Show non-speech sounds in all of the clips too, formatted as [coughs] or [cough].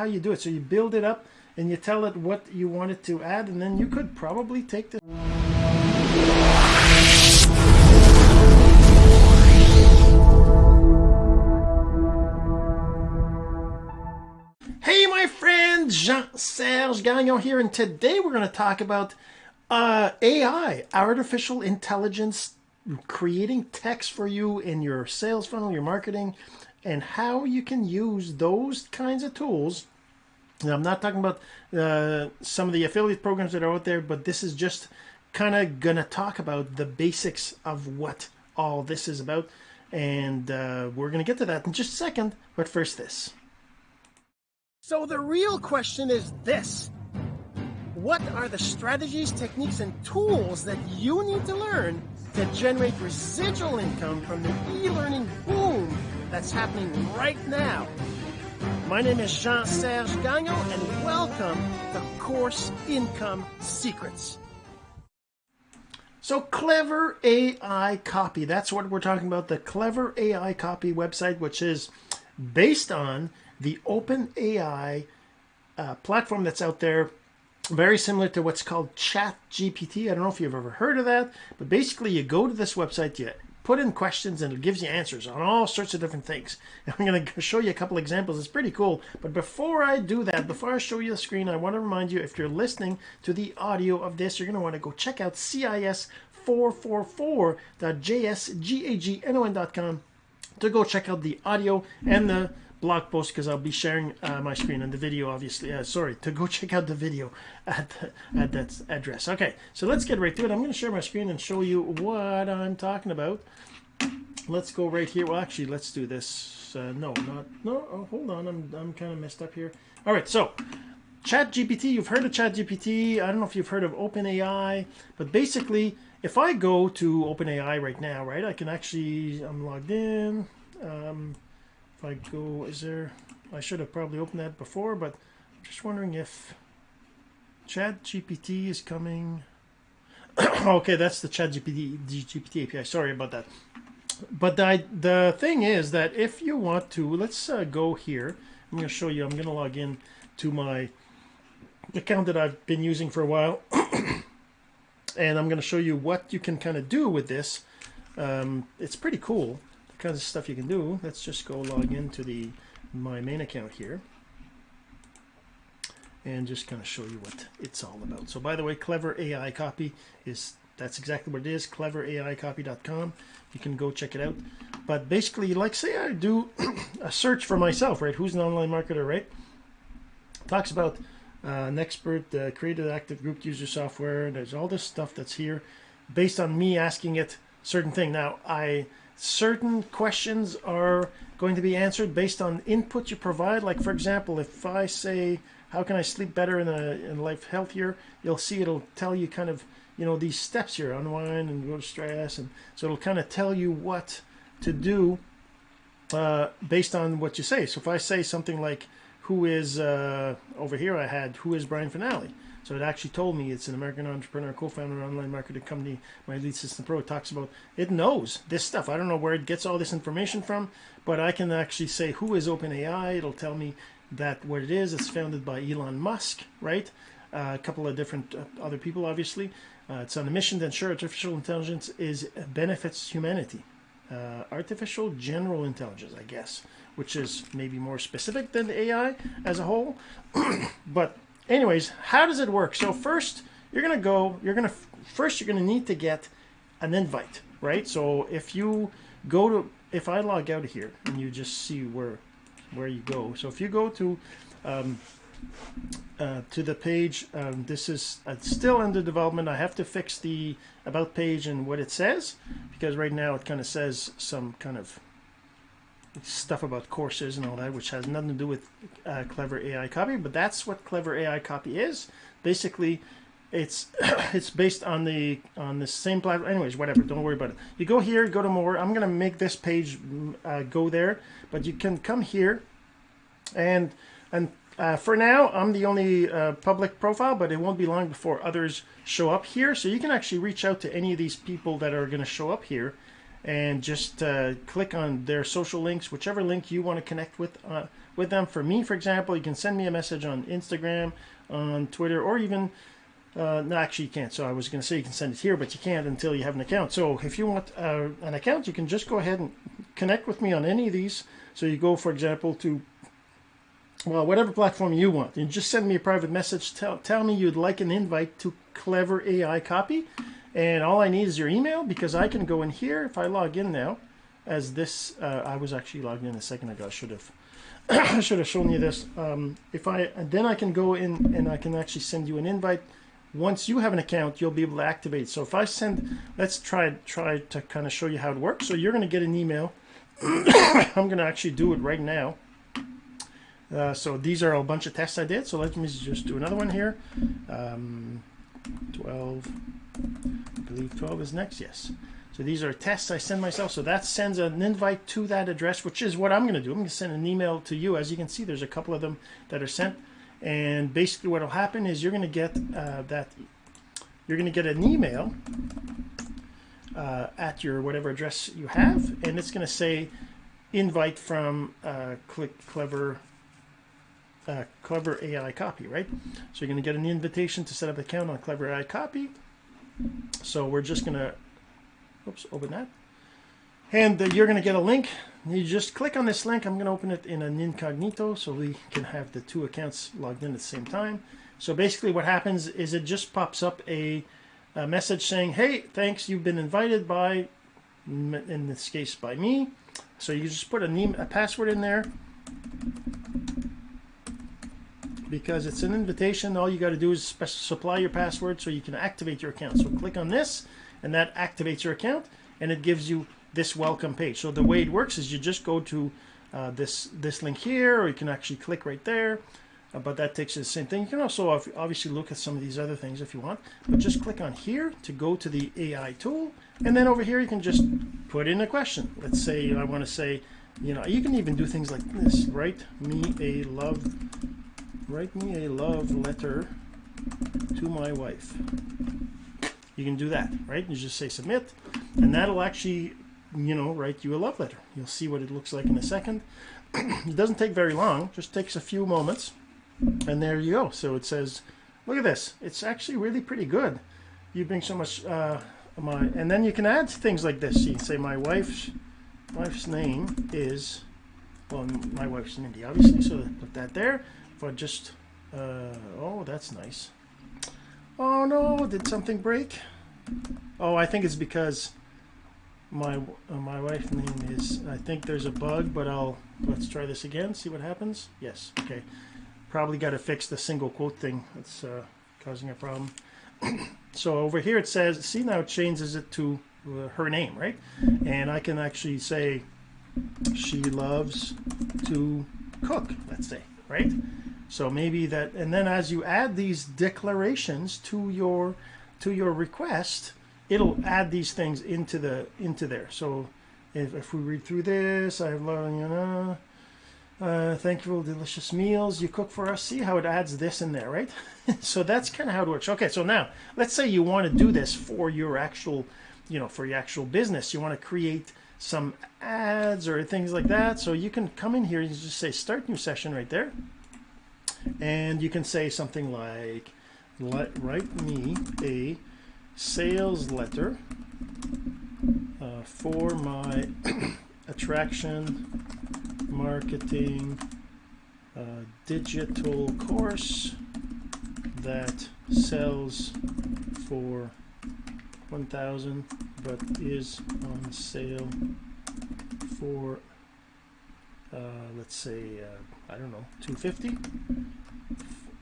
how you do it. So you build it up and you tell it what you want it to add, and then you could probably take this. Hey, my friend, Jean-Serge Gagnon here, and today we're going to talk about uh, AI, artificial intelligence, creating text for you in your sales funnel, your marketing, and how you can use those kinds of tools. I'm not talking about uh, some of the affiliate programs that are out there, but this is just kind of going to talk about the basics of what all this is about. And uh, we're going to get to that in just a second, but first this. So the real question is this. What are the strategies, techniques, and tools that you need to learn to generate residual income from the e-learning boom that's happening right now? My name is Jean-Serge Gagnon, and welcome to Course Income Secrets. So Clever AI Copy, that's what we're talking about, the Clever AI Copy website, which is based on the OpenAI uh, platform that's out there, very similar to what's called Chat GPT. I don't know if you've ever heard of that, but basically you go to this website, you put in questions, and it gives you answers on all sorts of different things. And [laughs] I'm going to show you a couple examples. It's pretty cool. But before I do that, before I show you the screen, I want to remind you if you're listening to the audio of this, you're going to want to go check out CIS444.jsgagnon.com to go check out the audio and the blog post because I'll be sharing uh, my screen and the video, obviously. Uh, sorry, to go [laughs] check out the video at, at that address. Okay, so let's get right to it. I'm going to share my screen and show you what I'm talking about. Let's go right here. Well, actually, let's do this. Uh, no, not no. Oh, hold on, I'm I'm kind of messed up here. All right, so Chat GPT. You've heard of Chat GPT. I don't know if you've heard of OpenAI, but basically, if I go to OpenAI right now, right, I can actually I'm logged in. Um, if I go, is there, I should have probably opened that before, but I'm just wondering if Chat GPT is coming. [coughs] okay, that's the Chat GPT, GPT API. Sorry about that. But the, the thing is that if you want to, let's uh, go here. I'm going to show you, I'm going to log in to my account that I've been using for a while. [coughs] and I'm going to show you what you can kind of do with this. Um, it's pretty cool kinds of stuff you can do. Let's just go log into the my main account here and just kind of show you what it's all about. So by the way, Clever AI Copy is that's exactly what it is, cleveraicopy.com. You can go check it out. But basically, like say I do [clears throat] a search for myself, right? Who's an online marketer, right? Talks about uh, an expert, uh, created active group user software. There's all this stuff that's here based on me asking it certain thing. Now, I certain questions are going to be answered based on input you provide. Like for example, if I say, how can I sleep better in in life healthier? You'll see it'll tell you kind of, you know, these steps here, unwind and go to stress. And so it'll kind of tell you what to do uh, based on what you say. So if I say something like, who is, uh, over here I had, who is Brian Fanale? So it actually told me it's an American entrepreneur, co-founder of online marketing company, My Lead System Pro. Talks about, it knows this stuff. I don't know where it gets all this information from, but I can actually say who is OpenAI. It'll tell me that what it is. It's founded by Elon Musk, right? Uh, a couple of different uh, other people, obviously. Uh, it's on a mission to ensure artificial intelligence is benefits humanity. Uh, artificial general intelligence, I guess, which is maybe more specific than AI as a whole. [clears throat] but anyways, how does it work? So first, you're gonna go. You're gonna first. You're gonna need to get an invite, right? So if you go to, if I log out of here and you just see where where you go. So if you go to um, uh, to the page, um, this is uh, still under development. I have to fix the about page and what it says because right now it kind of says some kind of stuff about courses and all that, which has nothing to do with uh, Clever AI Copy, but that's what Clever AI Copy is. Basically, it's [coughs] it's based on the on the same platform. Anyways, whatever. Don't worry about it. You go here, go to more. I'm gonna make this page uh, go there, but you can come here, and and uh, for now, I'm the only uh, public profile, but it won't be long before others show up here. So you can actually reach out to any of these people that are to show up here and just uh, click on their social links, whichever link you want to connect with uh, with them. For me, for example, you can send me a message on Instagram, on Twitter, or even uh, no, actually you can't. So I was going to say you can send it here, but you can't until you have an account. So if you want uh, an account, you can just go ahead and connect with me on any of these. So you go, for example, to well, whatever platform you want. and just send me a private message. Tell, tell me you'd like an invite to Clever AI Copy. And all I need is your email because I can go in here. If I log in now, as this, uh, I was actually logged in a second ago. I should have, [coughs] I should have shown you this. Um, if I, then I can go in and I can actually send you an invite. Once you have an account, you'll be able to activate. So if I send, let's try try to kind of show you how it works. So you're going to get an email. [coughs] I'm going to actually do it right now. Uh, so these are a bunch of tests I did. So let me just do another one here. Um, 12, I believe 12 is next, yes. So these are tests I send myself. So that sends an invite to that address, which is what I'm going to do. I'm going to send an email to you. As you can see, there's a couple of them that are sent. And basically what will happen is you're going to get uh, that, you're going to get an email uh, at your whatever address you have. And it's going to say invite from uh, Click Clever uh, Clever AI Copy, right? So you're going to get an invitation to set up an account on Clever AI Copy. So we're just going to, oops, open that. And uh, you're going to get a link. You just click on this link. I'm going to open it in an incognito so we can have the two accounts logged in at the same time. So basically what happens is it just pops up a, a message saying, hey, thanks, you've been invited by, in this case, by me. So you just put a, name, a password in there because it's an invitation. All you got to do is supply your password so you can activate your account. So click on this and that activates your account and it gives you this welcome page. So the way it works is you just go to uh, this this link here or you can actually click right there. Uh, but that takes you the same thing. You can also obviously look at some of these other things if you want. But just click on here to go to the AI tool. And then over here you can just put in a question. Let's say I want to say, you know, you can even do things like this. Write me a love write me a love letter to my wife. You can do that, right? You just say submit, and that'll actually, you know, write you a love letter. You'll see what it looks like in a second. [clears throat] it doesn't take very long, just takes a few moments, and there you go. So it says, look at this. It's actually really pretty good. You bring so much, uh, my, and then you can add things like this. You can say my wife's, wife's name is, well, my wife's Mindy, obviously, so put that there but just, uh, oh, that's nice. Oh no, did something break? Oh, I think it's because my uh, my wife's name is, I think there's a bug, but I'll, let's try this again, see what happens. Yes, okay. Probably got to fix the single quote thing that's uh, causing a problem. [coughs] so over here it says, see now it changes it to uh, her name, right? And I can actually say, she loves to cook, let's say, right? So maybe that, and then as you add these declarations to your to your request, it'll add these things into the into there. So if, if we read through this, I have love you know, uh, thank you for delicious meals you cook for us. See how it adds this in there, right? [laughs] so that's kind of how it works. Okay, so now let's say you want to do this for your actual, you know, for your actual business. You want to create some ads or things like that. So you can come in here and just say start new session right there and you can say something like write me a sales letter uh, for my [coughs] attraction marketing uh, digital course that sells for 1000 but is on sale for uh, let's say uh, I don't know 250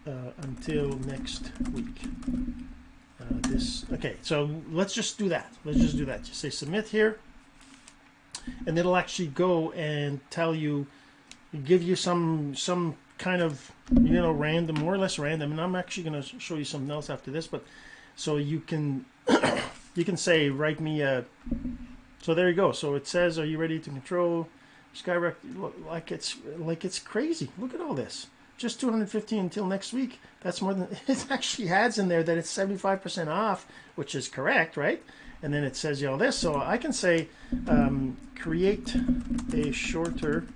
uh, until next week. Uh, this okay, so let's just do that. Let's just do that. Just say submit here, and it'll actually go and tell you, give you some some kind of you know random, more or less random. And I'm actually going to show you something else after this, but so you can [coughs] you can say write me a. So there you go. So it says, are you ready to control? Skyrocket like it's like it's crazy. Look at all this. Just 215 until next week. That's more than [laughs] it actually adds in there that it's 75% off, which is correct, right? and then it says you all this. So I can say um, create a shorter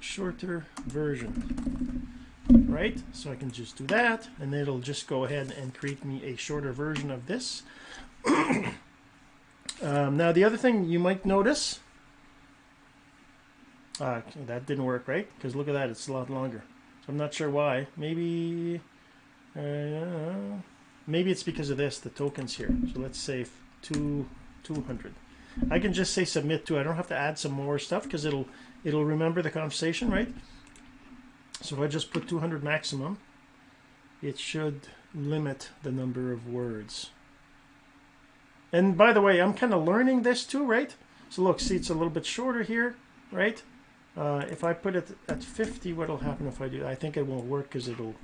shorter version right so I can just do that and it'll just go ahead and create me a shorter version of this [clears throat] um, now the other thing you might notice uh, that didn't work right? Because look at that it's a lot longer. So I'm not sure why. Maybe uh, maybe it's because of this the tokens here. So let's say two 200 I can just say submit to I don't have to add some more stuff because it'll it'll remember the conversation right? So if I just put 200 maximum, it should limit the number of words. And by the way, I'm kind of learning this too, right? So look, see, it's a little bit shorter here, right? Uh, if I put it at 50, what'll happen if I do? I think it won't work because it'll,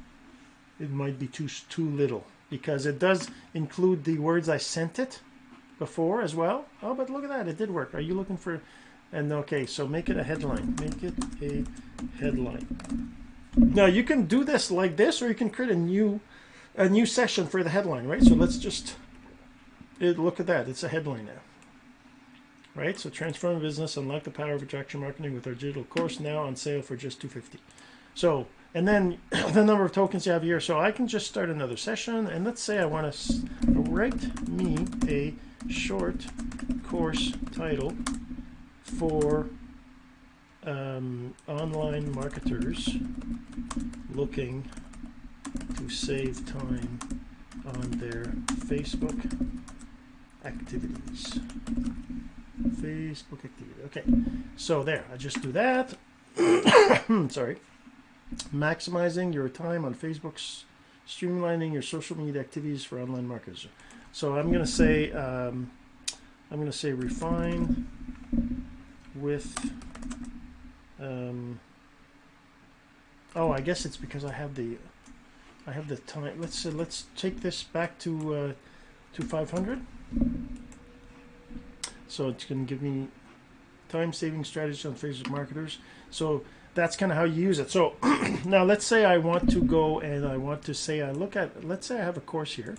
it might be too too little because it does include the words I sent it before as well. Oh, but look at that, it did work. Are you looking for? And okay, so make it a headline. Make it a headline. Now you can do this like this, or you can create a new a new session for the headline, right? So let's just it, look at that. It's a headline now, right? So transform business, unlock the power of attraction marketing with our digital course now on sale for just 250. So and then [clears throat] the number of tokens you have here. So I can just start another session, and let's say I want to write me a short course title for um, online marketers looking to save time on their Facebook activities. Facebook activity. Okay, so there, I just do that. [coughs] Sorry. Maximizing your time on Facebook's streamlining your social media activities for online marketers. So I'm going to say, um, I'm going to say refine with um, oh, I guess it's because I have the I have the time. Let's uh, let's take this back to uh, to 500. So it's going to give me time saving strategies on Facebook marketers. So that's kind of how you use it. So [clears throat] now let's say I want to go and I want to say I look at let's say I have a course here.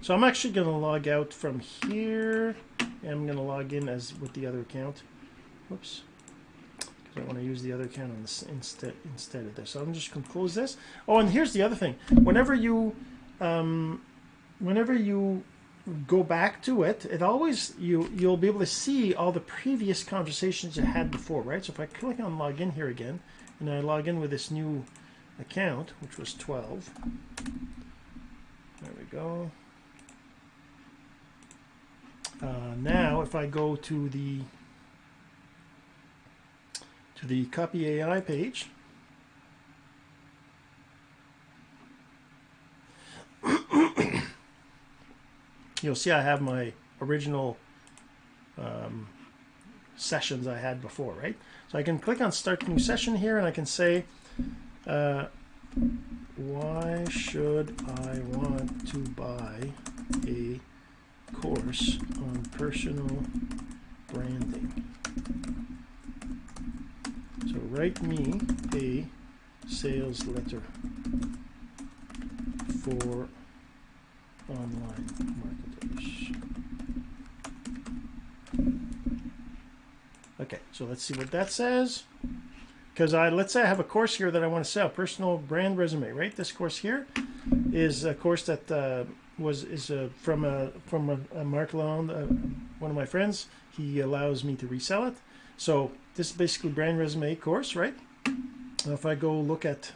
So I'm actually going to log out from here and I'm going to log in as with the other account. Whoops because I want to use the other account on this instead instead of this. So I'm just going to close this. Oh, and here's the other thing. Whenever you um, whenever you go back to it, it always you you'll be able to see all the previous conversations you had before, right? So if I click on login here again, and I log in with this new account, which was 12. There we go. Uh, now, if I go to the to the Copy AI page. You'll see I have my original um, sessions I had before, right? So I can click on Start New Session here and I can say, uh, why should I want to buy a course on personal branding? So write me a sales letter for online marketers. Okay, so let's see what that says. Because I let's say I have a course here that I want to sell, personal brand resume, right? This course here is a course that uh, was is a, from a from a, a Mark Lalonde, uh, one of my friends. He allows me to resell it. So this is basically brand resume course, right? Now if I go look at,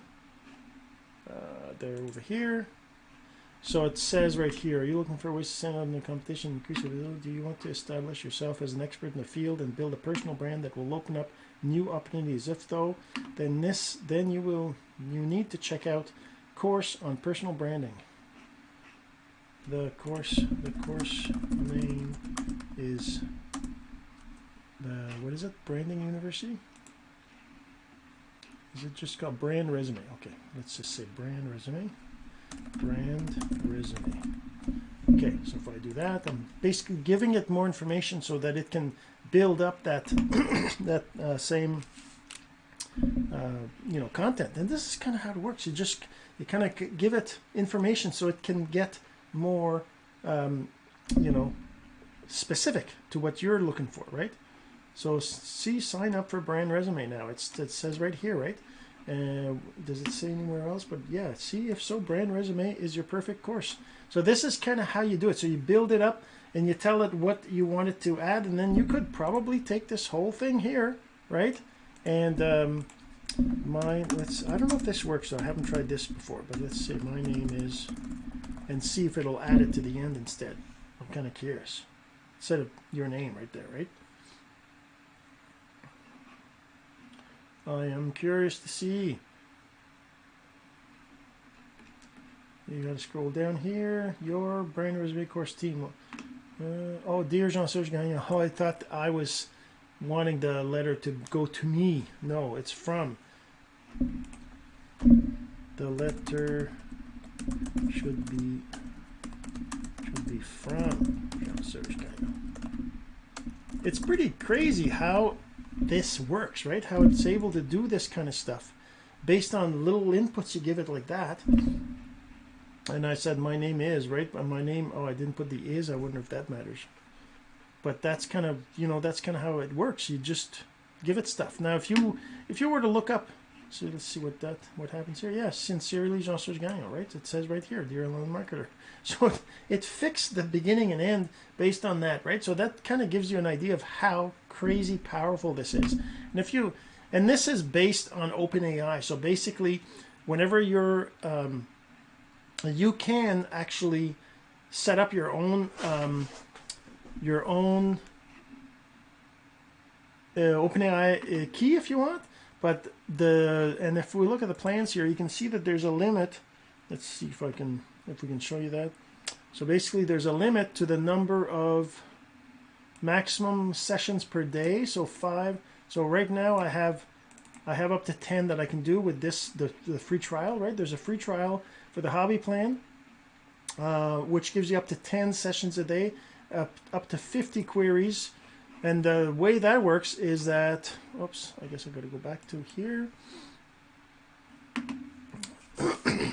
uh, they're over here. So it says right here, are you looking for ways to stand out in the competition, increase your visibility? Do you want to establish yourself as an expert in the field and build a personal brand that will open up new opportunities? If though, then this, then you will, you need to check out course on personal branding. The course, the course name is the what is it? Branding University. Is it just called brand resume? Okay, let's just say brand resume. Brand resume. Okay, so if I do that, I'm basically giving it more information so that it can build up that [coughs] that uh, same uh, you know content. And this is kind of how it works. You just you kind of give it information so it can get more um, you know, specific to what you're looking for, right? So see, sign up for brand resume now. It's it says right here, right? Uh, does it say anywhere else? But yeah, see if so, brand resume is your perfect course. So this is kind of how you do it. So you build it up and you tell it what you want it to add, and then you could probably take this whole thing here, right? And um, my let's I don't know if this works. I haven't tried this before, but let's say My name is, and see if it'll add it to the end instead. I'm kind of curious. Instead of your name right there, right? I am curious to see. You got to scroll down here. Your brand resume course team. Uh, oh, dear Jean-Serge Gagnon. Oh, I thought I was wanting the letter to go to me. No, it's from. The letter should be should be from Jean-Serge Gagnon. It's pretty crazy how this works, right? How it's able to do this kind of stuff based on little inputs you give it like that. And I said, my name is, right? My name, oh, I didn't put the is. I wonder if that matters. But that's kind of, you know, that's kind of how it works. You just give it stuff. Now, if you if you were to look up, so let's see what that what happens here. Yes, sincerely, Jean-Serge Gagnon, right? It says right here, dear online marketer. [laughs] So it, it fixed the beginning and end based on that, right? So that kind of gives you an idea of how crazy powerful this is. And if you, and this is based on OpenAI. So basically, whenever you're, um, you can actually set up your own, um, your own uh, OpenAI uh, key if you want. But the, and if we look at the plans here, you can see that there's a limit. Let's see if I can, if we can show you that. So basically there's a limit to the number of maximum sessions per day so five so right now I have I have up to 10 that I can do with this the, the free trial right there's a free trial for the hobby plan uh, which gives you up to 10 sessions a day up, up to 50 queries and the way that works is that oops I guess I got to go back to here [coughs]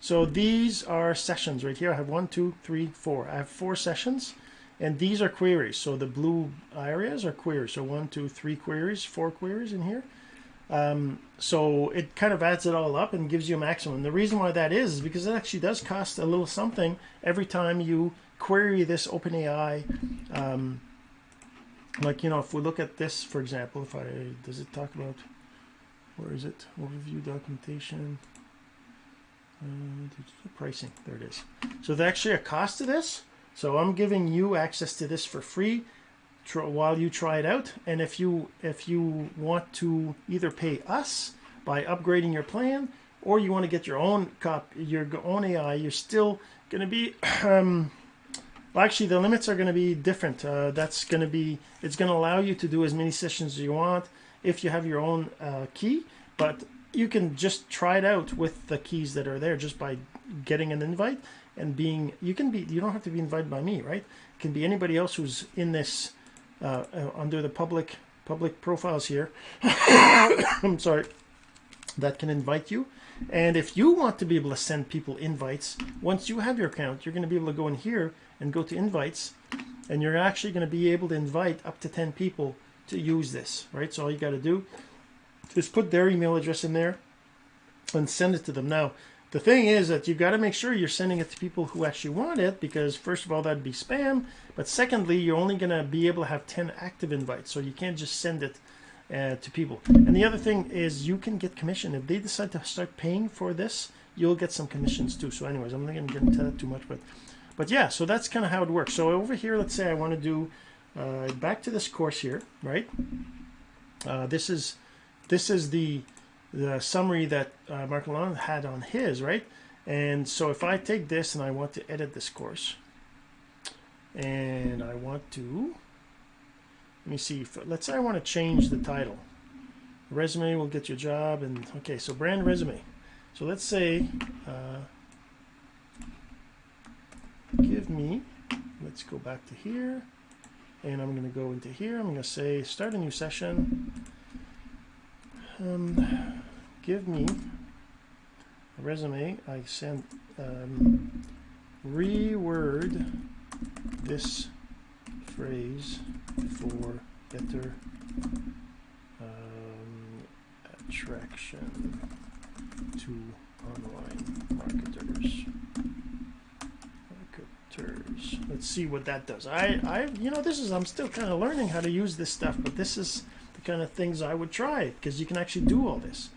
so these are sessions right here I have one two three four I have four sessions and these are queries. So the blue areas are queries. So one, two, three queries, four queries in here. Um, so it kind of adds it all up and gives you a maximum. The reason why that is is because it actually does cost a little something every time you query this OpenAI. Um, like you know, if we look at this, for example, if I does it talk about where is it? Overview documentation. Uh, pricing. There it is. So there's actually a cost to this. So I'm giving you access to this for free while you try it out. And if you if you want to either pay us by upgrading your plan, or you want to get your own cop your own AI, you're still going to be. [clears throat] Um, well, actually, the limits are going to be different. Uh, that's going to be it's going to allow you to do as many sessions as you want if you have your own uh, key, but you can just try it out with the keys that are there just by getting an invite and being you can be you don't have to be invited by me right? It can be anybody else who's in this uh, uh, under the public public profiles here. [coughs] I'm sorry. That can invite you. And if you want to be able to send people invites once you have your account you're going to be able to go in here and go to invites and you're actually going to be able to invite up to 10 people to use this right? So all you got to do is put their email address in there and send it to them. Now the thing is that you've got to make sure you're sending it to people who actually want it because first of all that'd be spam but secondly you're only going to be able to have 10 active invites so you can't just send it uh, to people. And the other thing is you can get commission. If they decide to start paying for this you'll get some commissions too. So anyways I'm not going to get into that too much but but yeah so that's kind of how it works so over here let's say I want to do uh, back to this course here right uh, this is this is the the summary that uh, Mark Lalonde had on his, right? And so if I take this and I want to edit this course, and I want to, let me see, if, let's say I want to change the title. Resume will get you a job, and okay, so brand resume. So let's say, uh, give me, let's go back to here, and I'm going to go into here. I'm going to say start a new session. Um, give me a resume. I send um, reword this phrase for better um, attraction to online marketers. Marketers. Let's see what that does. I, I, you know, this is I'm still kind of learning how to use this stuff, but this is the kind of things I would try because you can actually do all this.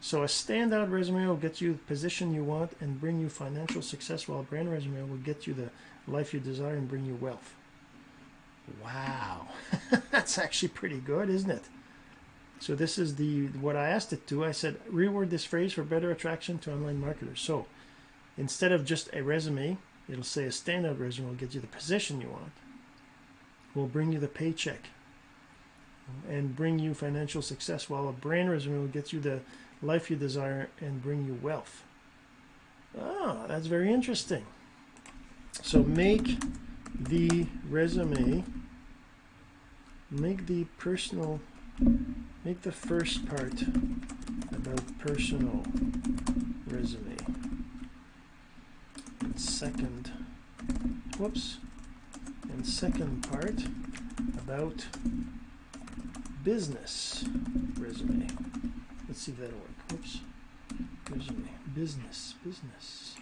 So a standout resume will get you the position you want and bring you financial success, while a brand resume will get you the life you desire and bring you wealth. Wow, [laughs] that's actually pretty good, isn't it? So this is the what I asked it to. I said reword this phrase for better attraction to online marketers. So instead of just a resume, it'll say a standout resume will get you the position you want. Will bring you the paycheck and bring you financial success, while a brand resume will get you the life you desire and bring you wealth. Ah, that's very interesting. So make the resume, make the personal, make the first part about personal resume. Second, whoops, and second part about business resume. Let's see if that'll work. Whoops. Resume. Business. Business.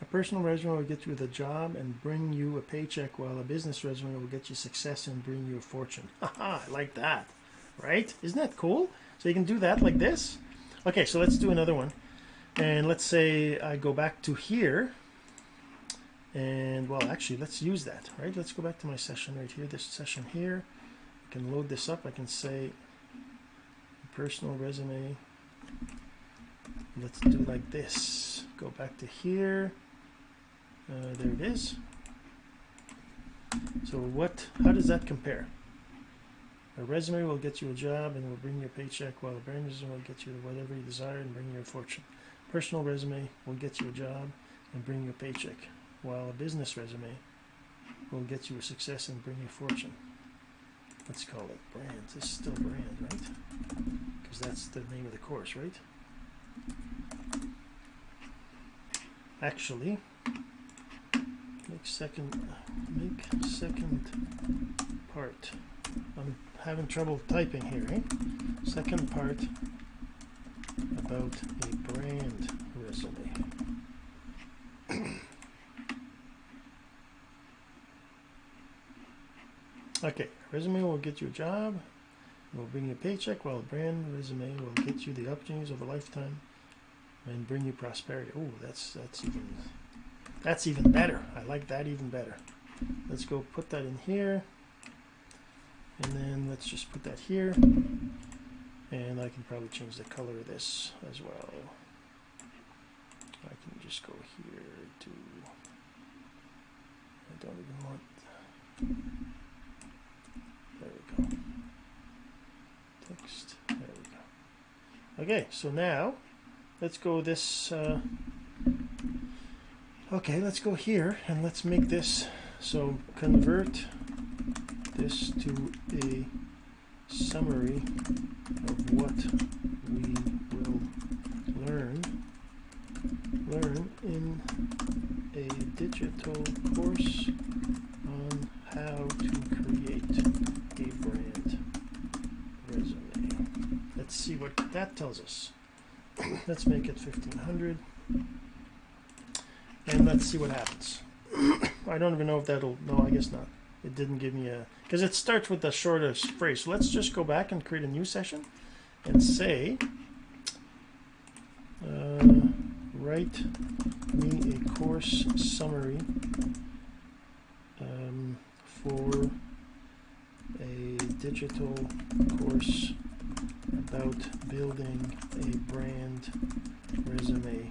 a personal resume will get you the job and bring you a paycheck, while a business resume will get you success and bring you a fortune. [laughs] Haha, I like that. Right? Isn't that cool? So you can do that like this. Okay, so let's do another one. And let's say I go back to here. And well, actually, let's use that, right? Let's go back to my session right here, this session here. I can load this up. I can say personal resume. Let's do like this. Go back to here. Uh, there it is. So what, how does that compare? A resume will get you a job and will bring you a paycheck, while a brand resume will get you whatever you desire and bring you a fortune. Personal resume will get you a job and bring you a paycheck while a business resume will get you a success and bring you fortune. Let's call it brand. This is still brand, right? Because that's the name of the course, right? Actually, make second, make second part. I'm having trouble typing here, eh? Second part about a brand resume. [coughs] Okay, resume will get you a job, will bring you a paycheck, while a brand resume will get you the opportunities of a lifetime and bring you prosperity. Oh, that's that's even that's even better. I like that even better. Let's go put that in here. And then let's just put that here. And I can probably change the color of this as well. I can just go here to I don't even want there we go. Text. There we go. Okay, so now let's go this. Uh, okay, let's go here and let's make this. So convert this to a summary of what we will learn learn in a digital course on how to create a brand resume. Let's see what that tells us. [coughs] let's make it 1500 and let's see what happens. [coughs] I don't even know if that'll, no, I guess not. It didn't give me a, because it starts with the shortest phrase. So let's just go back and create a new session and say, uh, write me a course summary um, for a digital course about building a brand resume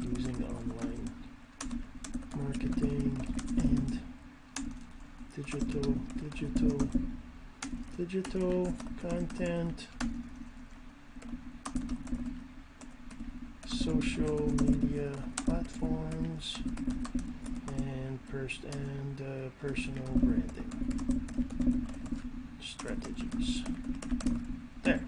using online marketing digital digital digital content social media platforms and pers- and uh, personal branding strategies. There.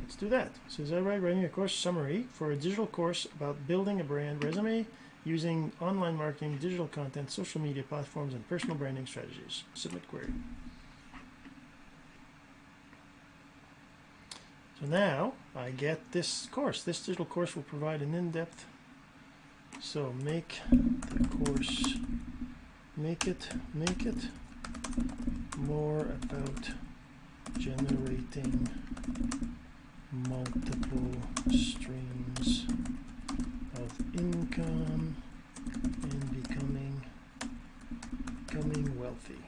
Let's do do that. So is that right? Writing a course summary for a digital course about building a brand resume using online marketing, digital content, social media platforms, and personal branding strategies. Submit query. So now I get this course. This digital course will provide an in-depth. So make the course, make it, make it more about generating multiple streams of income and becoming becoming wealthy.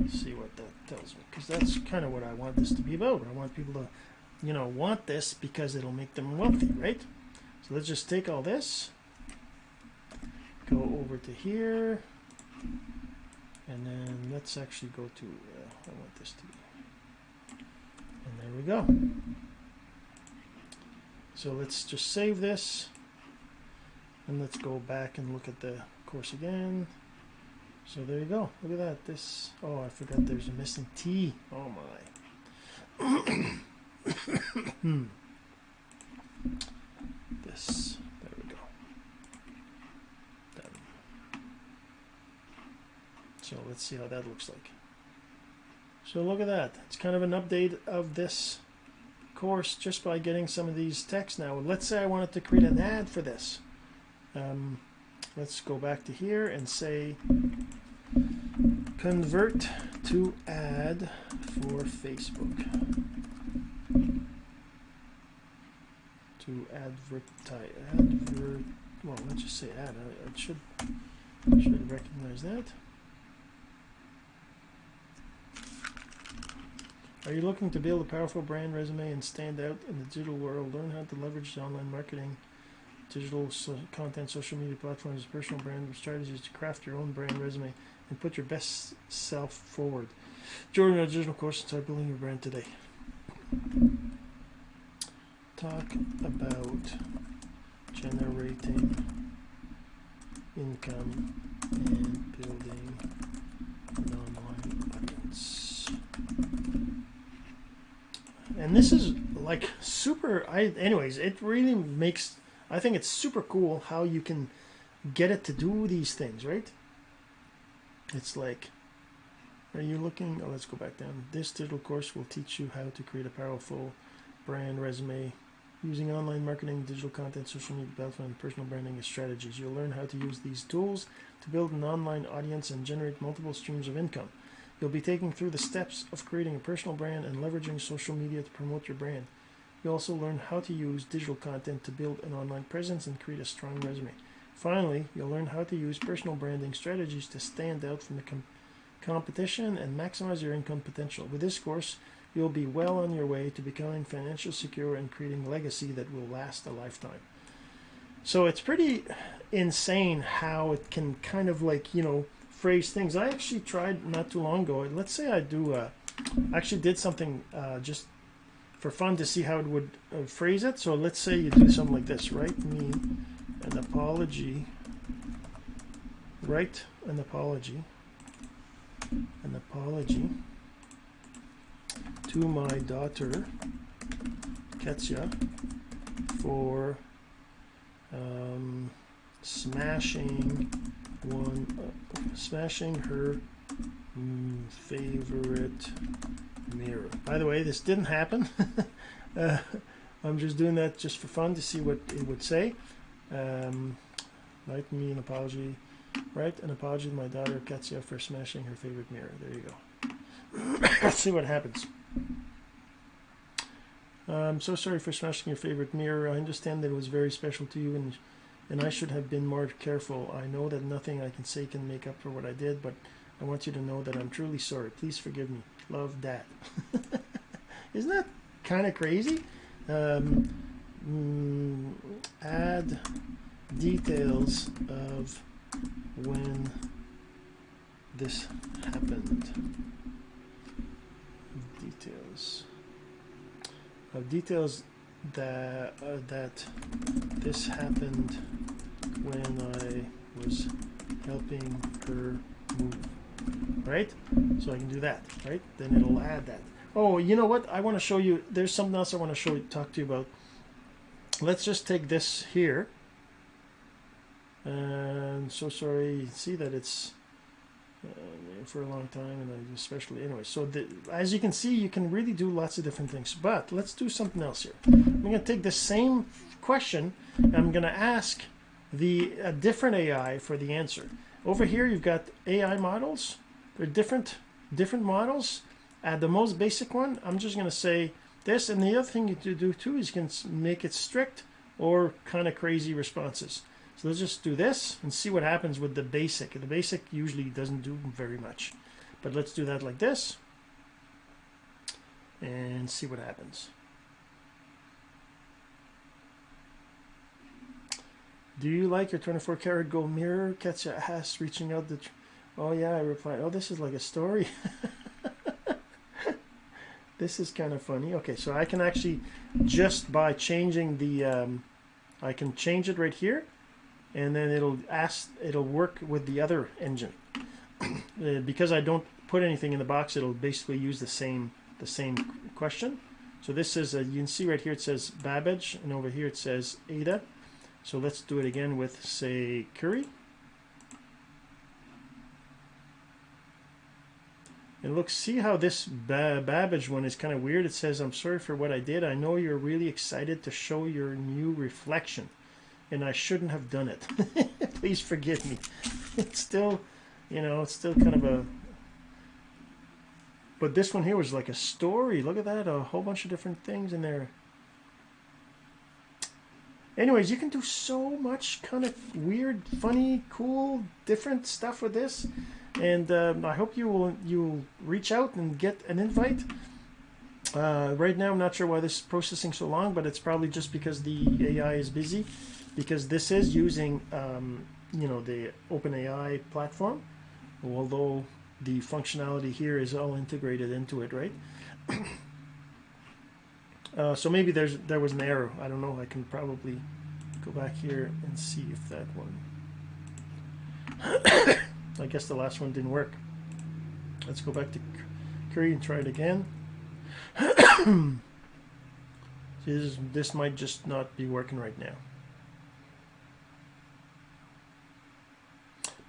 Let's see what that tells me because that's kind of what I want this to be about. I want people to, you know, want this because it'll make them wealthy, right? So let's just take all this, go over to here, and then let's actually go to, uh, I want this to be, and there we go. So let's just save this, and let's go back and look at the course again. So there you go. Look at that. This. Oh, I forgot. There's a missing T. Oh my. [coughs] hmm. This. There we go. Done. So let's see how that looks like. So look at that. It's kind of an update of this course just by getting some of these texts now. Let's say I wanted to create an ad for this. Um, let's go back to here and say convert to ad for Facebook to advertise advert well let's just say ad I, I should should recognize that Are you looking to build a powerful brand resume and stand out in the digital world? Learn how to leverage online marketing digital so content, social media platforms, personal brand strategies to craft your own brand resume and put your best self forward. Join our digital course and start building your brand today. Talk about generating income and building an online audience. And this is like super I anyways, it really makes I think it's super cool how you can get it to do these things, right? It's like, are you looking? Oh, let's go back down. This digital course will teach you how to create a powerful brand resume using online marketing, digital content, social media platform, and personal branding strategies. You'll learn how to use these tools to build an online audience and generate multiple streams of income. You'll be taking through the steps of creating a personal brand and leveraging social media to promote your brand. You'll also learn how to use digital content to build an online presence and create a strong resume. Finally, you'll learn how to use personal branding strategies to stand out from the com- competition and maximize your income potential. With this course, you'll be well on your way to becoming financially secure and creating legacy that will last a lifetime. So it's pretty insane how it can kind of like, you know, phrase things. I actually tried not too long ago. Let's say I do, uh, actually did something uh, just for fun to see how it would uh, phrase it. So let's say you do something like this. Write me an apology. Write an apology. An apology to my daughter, Ketsia, for um, smashing one, smashing her mm, favorite mirror. By the way, this didn't happen. [laughs] uh, I'm just doing that just for fun to see what it would say. Um, write me an apology. Write an apology to my daughter Katya for smashing her favorite mirror. There you go. [coughs] Let's see what happens. I'm so sorry for smashing your favorite mirror. I understand that it was very special to you and and I should have been more careful. I know that nothing I can say can make up for what I did, but I want you to know that I'm truly sorry. Please forgive me. Love that. [laughs] Isn't that kind of crazy? Um, mm, add details of when this happened. Details of details that uh, that this happened when I was helping her move right? So I can do that, right? Then it'll add that. Oh, you know what? I want to show you. There's something else I want to show you, talk to you about. Let's just take this here. And so sorry. See that it's uh, for a long time, and especially anyway. So the, as you can see, you can really do lots of different things. But let's do something else here. I'm going to take the same question. I'm going to ask the a different AI for the answer. Over here, you've got AI models. They're different different models. At the most basic one, I'm just going to say this. And the other thing you do too is you can make it strict or kind of crazy responses. So let's just do this and see what happens with the basic. The basic usually doesn't do very much. But let's do that like this and see what happens. Do you like your 24 karat gold mirror? Katya ass reaching out the. oh yeah, I replied. Oh, this is like a story. [laughs] this is kind of funny. Okay, so I can actually just by changing the, um, I can change it right here, and then it'll ask, it'll work with the other engine. [clears throat] uh, because I don't put anything in the box, it'll basically use the same the same question. So this is a, you can see right here it says Babbage, and over here it says Ada. So let's do it again with say Curie. And look, see how this Babbage one is kind of weird. It says, I'm sorry for what I did. I know you're really excited to show your new reflection. And I shouldn't have done it. [laughs] Please forgive me. It's still, you know, it's still kind of a... But this one here was like a story. Look at that. A whole bunch of different things in there. Anyways, you can do so much kind of weird, funny, cool, different stuff with this and um, I hope you will you reach out and get an invite. Uh, right now, I'm not sure why this is processing so long, but it's probably just because the AI is busy, because this is using um, you know the OpenAI platform, although the functionality here is all integrated into it, right? [clears throat] uh, so maybe there's there was an error. I don't know. I can probably go back here and see if that one. [coughs] I guess the last one didn't work. Let's go back to Curie and try it again. [coughs] this, this might just not be working right now.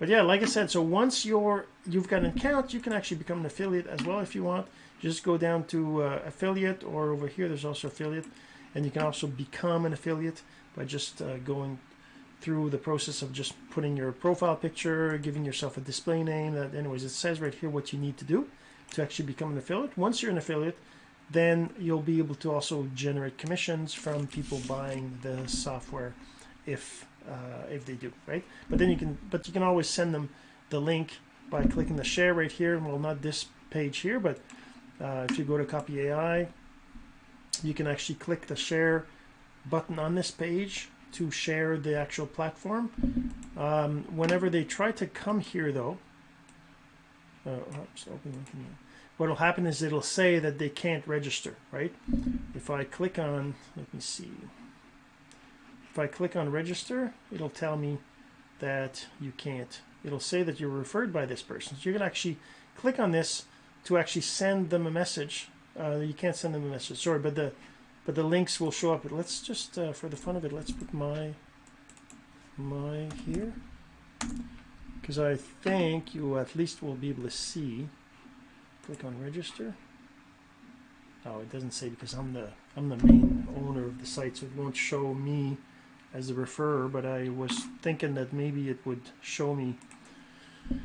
But yeah, like I said, so once you're you've got an account, you can actually become an affiliate as well if you want. Just go down to uh, affiliate, or over here there's also affiliate, and you can also become an affiliate by just uh, going through the process of just putting your profile picture, giving yourself a display name. That, anyways, it says right here what you need to do to actually become an affiliate. Once you're an affiliate, then you'll be able to also generate commissions from people buying the software if uh, if they do, right? But then you can, but you can always send them the link by clicking the share right here. Well, not this page here, but uh, if you go to Copy AI, you can actually click the share button on this page to share the actual platform. Um, whenever they try to come here, though, uh, oops, what will happen is it'll say that they can't register, right? If I click on, let me see. If I click on register, it'll tell me that you can't. It'll say that you're referred by this person. So going to actually click on this to actually send them a message. Uh, you can't send them a message, sorry, but the but the links will show up. But let's just, uh, for the fun of it, let's put my my here because I think you at least will be able to see. Click on register. Oh, it doesn't say because I'm the I'm the main owner of the site, so it won't show me as a referrer. But I was thinking that maybe it would show me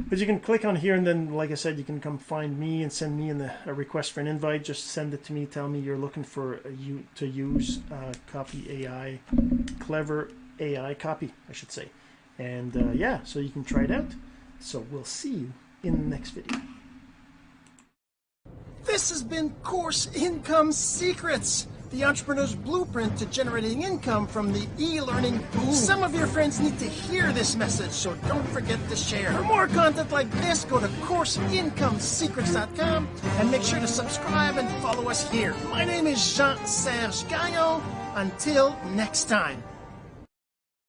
but you can click on here and then, like I said, you can come find me and send me in the, a request for an invite. Just send it to me. Tell me you're looking for you to use uh, Copy AI, clever AI copy, I should say. And uh, yeah, so you can try it out. So we'll see you in the next video. This has been Course Income Secrets the entrepreneur's blueprint to generating income from the e-learning boom. Some of your friends need to hear this message, so don't forget to share. For more content like this, go to CourseIncomeSecrets.com and make sure to subscribe and follow us here. My name is Jean-Serge Gagnon. Until next time.